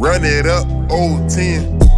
Run it up, old 10.